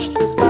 wash this.